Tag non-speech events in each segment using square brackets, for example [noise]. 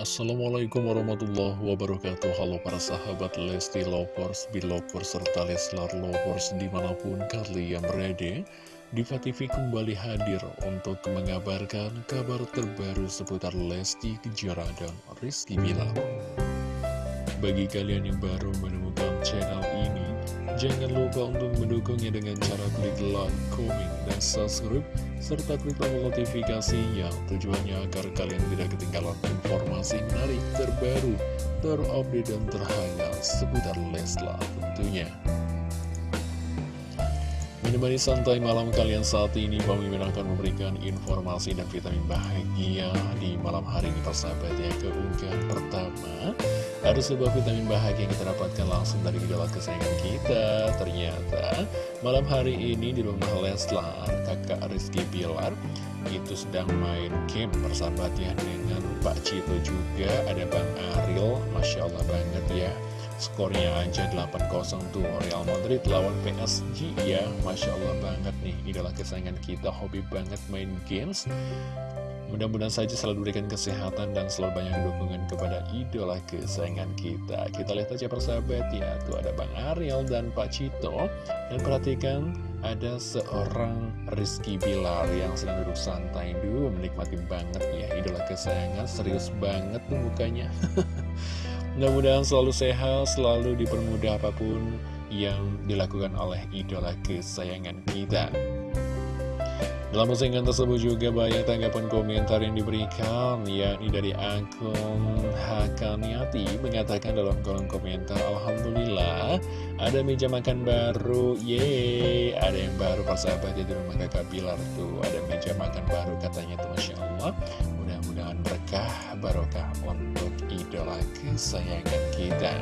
Assalamualaikum warahmatullahi wabarakatuh. Halo para sahabat Lesti Lovers, Belovers, serta Leslar Lovers di mana pun kalian berada Diva TV kembali hadir untuk mengabarkan kabar terbaru seputar Lesti Kejora dan Rizky Bilar. Bagi kalian yang baru menemukan channel ini Jangan lupa untuk mendukungnya dengan cara klik like, komen, dan subscribe serta klik tombol notifikasinya tujuannya agar kalian tidak ketinggalan informasi menarik terbaru, terupdate dan terhangat seputar Leslar tentunya. Menemani santai malam kalian saat ini, Bang Mimin akan memberikan informasi dan vitamin bahagia di malam hari ini persahabat ya keunggahan pertama. Ada sebuah vitamin bahagia yang kita dapatkan langsung dari idola kesayangan kita. Ternyata malam hari ini di rumah Leslar, kakak Rizky Bilar itu sedang main game persahabatnya dengan Pak Cito juga. Ada Bang Ariel, Masya Allah banget ya. Skornya aja 8-0 tuh Real Madrid lawan PSG ya Masya Allah banget nih Idola kesayangan kita hobi banget main games Mudah-mudahan saja selalu diberikan kesehatan dan selalu banyak dukungan kepada idola kesayangan kita. Kita lihat aja persahabat ya, tuh ada Bang Ariel dan Pak Cito. Dan perhatikan ada seorang Rizky Bilar yang sedang duduk santai dulu, menikmati banget ya idola kesayangan, serius banget tuh mukanya. [laughs] Mudah-mudahan selalu sehat, selalu dipermudah apa pun yang dilakukan oleh idola kesayangan kita. Dalam postingan tersebut juga banyak tanggapan komentar yang diberikan yakni dari akun Hakaniati mengatakan dalam kolom komentar Alhamdulillah ada meja makan baru yeay ada yang baru persahabat di rumah kakak Bilar tuh ada meja makan baru katanya tuh Masya Allah barokah untuk idola kesayangan kita.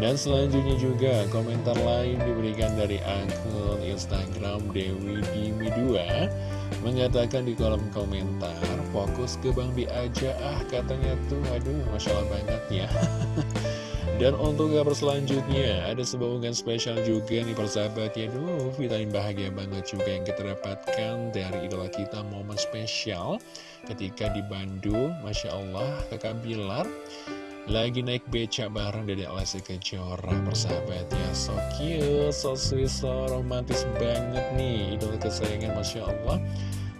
Dan selanjutnya juga komentar lain diberikan dari akun Instagram Dewi Dimi 2 Mengatakan di kolom komentar fokus ke Bang Bi aja ah katanya tuh aduh Masya Allah banget ya [laughs] Dan untuk kabar selanjutnya ada sebuah unggahan spesial juga nih persahabat ya. Duh vitamin bahagia banget juga yang kita dapatkan dari idola kita momen spesial Ketika di Bandung. Masya Allah kakak Bilar lagi naik beca bareng Dede Lesti Kejora Persahabat ya. So cute, so sweet, so romantis banget nih Idola kesayangan Masya Allah.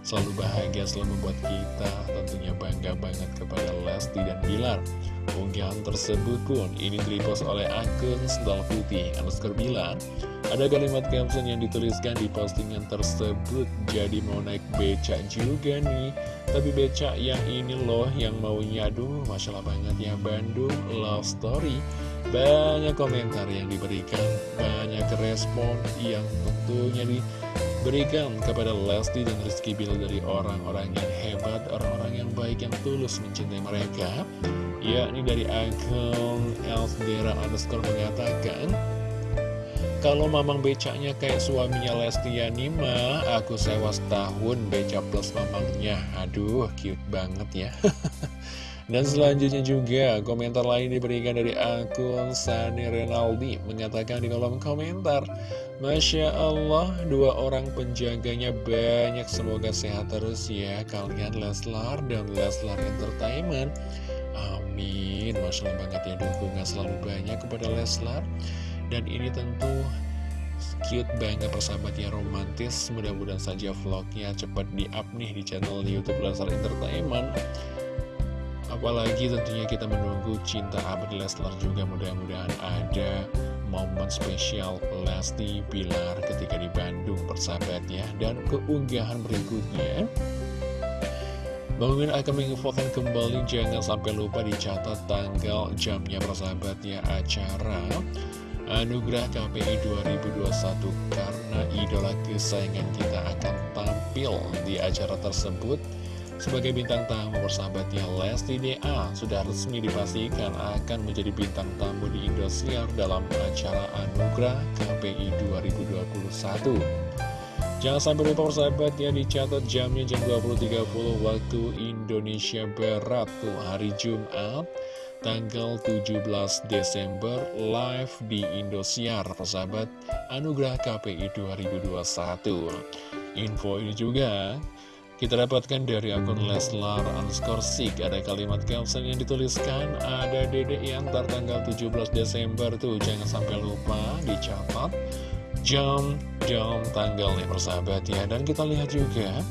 Selalu bahagia, selalu membuat kita tentunya bangga banget kepada Lesti dan Bilar Unggahan tersebut pun ini direpost oleh akun Sendal Putih underscore Bilar. Ada kalimat caption yang dituliskan di postingan tersebut. Jadi mau naik beca juga nih. Tapi becak yang ini loh yang maunya Aduh Masya Allah banget ya Bandung Love Story. Banyak komentar yang diberikan. Banyak respon yang tentunya diberikan kepada Lesti dan Rizky Bill Dari orang-orang yang hebat Orang-orang yang baik yang tulus mencintai mereka Yakni dari akun Elsdera underscore mengatakan kalau mamang becaknya kayak suaminya Lesti Yanima, aku sewa setahun beca plus mamangnya. Aduh, cute banget ya. [laughs] Dan selanjutnya juga komentar lain diberikan dari akun Sani Renaldi mengatakan di kolom komentar Masya Allah dua orang penjaganya banyak semoga sehat terus ya. Kalian Leslar dan Leslar Entertainment. Amin. Masya Allah banget ya dukungan selalu banyak kepada Leslar. Dan ini tentu cute banget persahabat ya romantis. Mudah-mudahan saja vlognya cepat di-up nih di channel Youtube Leslar Entertainment Apalagi tentunya kita menunggu cinta abadi Leslar juga Mudah-mudahan ada momen spesial Lesti Pilar ketika di Bandung persahabat ya Dan keunggahan berikutnya Bang akan menginfokan kembali. Jangan sampai lupa dicatat tanggal jamnya persahabat ya acara Anugerah KPI 2021 karena idola kesayangan kita akan tampil di acara tersebut sebagai bintang tamu persahabatnya Lesti DA sudah resmi dipastikan akan menjadi bintang tamu di Indosiar dalam acara Anugerah KPI 2021. Jangan sampai lupa persahabat ya dicatat jamnya jam 20.30 waktu Indonesia Barat tuh hari Jumat tanggal 17 Desember live di Indosiar persahabat Anugerah KPI 2021. Info ini juga kita dapatkan dari akun Leslar underscore Sik Ada kalimat caption yang dituliskan Ada dedek yang tanggal 17 Desember tuh Jangan sampai lupa dicatat Jam, jam, tanggalnya persahabat ya. Dan kita lihat juga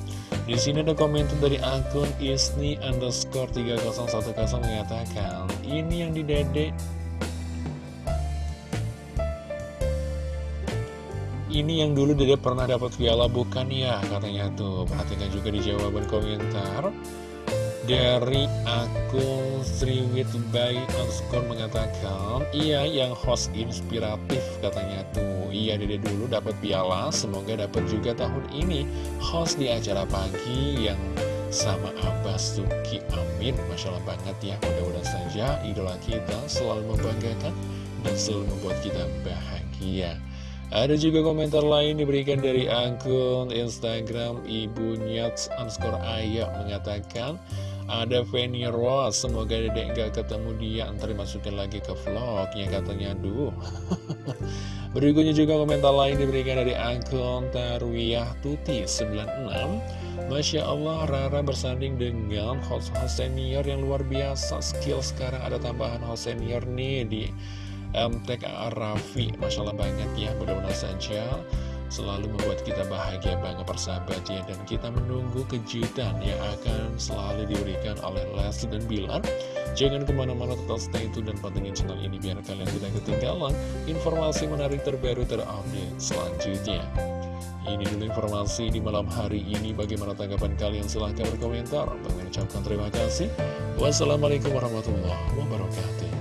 di sini ada komentar dari akun Isni underscore 3010 mengatakan Ini yang didedek ini yang dulu Dede pernah dapat piala bukan ya katanya tuh. Perhatikan juga di jawaban komentar. Dari akun Sriwit by underscore mengatakan iya yang host inspiratif katanya tuh. Iya Dede dulu dapat piala semoga dapat juga tahun ini. Host di acara pagi yang sama Abah Suki Amin. Masya Allah banget ya mudah-mudahan saja idola kita selalu membanggakan dan selalu membuat kita bahagia ada juga komentar lain diberikan dari akun Instagram Ibu Nyats underscore Ayah mengatakan ada Fanny Rose, semoga dedek gak ketemu dia, ntar dimasukin lagi ke vlognya katanya, duh. [laughs] Berikutnya juga komentar lain diberikan dari akun Tarwiyah Tuti 96. Masya Allah, Rara bersanding dengan host-host senior yang luar biasa. Skill sekarang ada tambahan host senior nih di MTK Raffi. Masya Allah banget ya mudah-mudahan saja selalu membuat kita bahagia banget persahabat ya. Dan kita menunggu kejutan yang akan selalu diberikan oleh Leslie dan Bilar. Jangan ke mana-mana tetap stay tune dan pantengin channel ini biar kalian tidak ketinggalan informasi menarik terbaru terupdate selanjutnya. Ini dulu informasi di malam hari ini. Bagaimana tanggapan kalian? Silahkan berkomentar. Mengucapkan terima kasih. Wassalamualaikum warahmatullahi wabarakatuh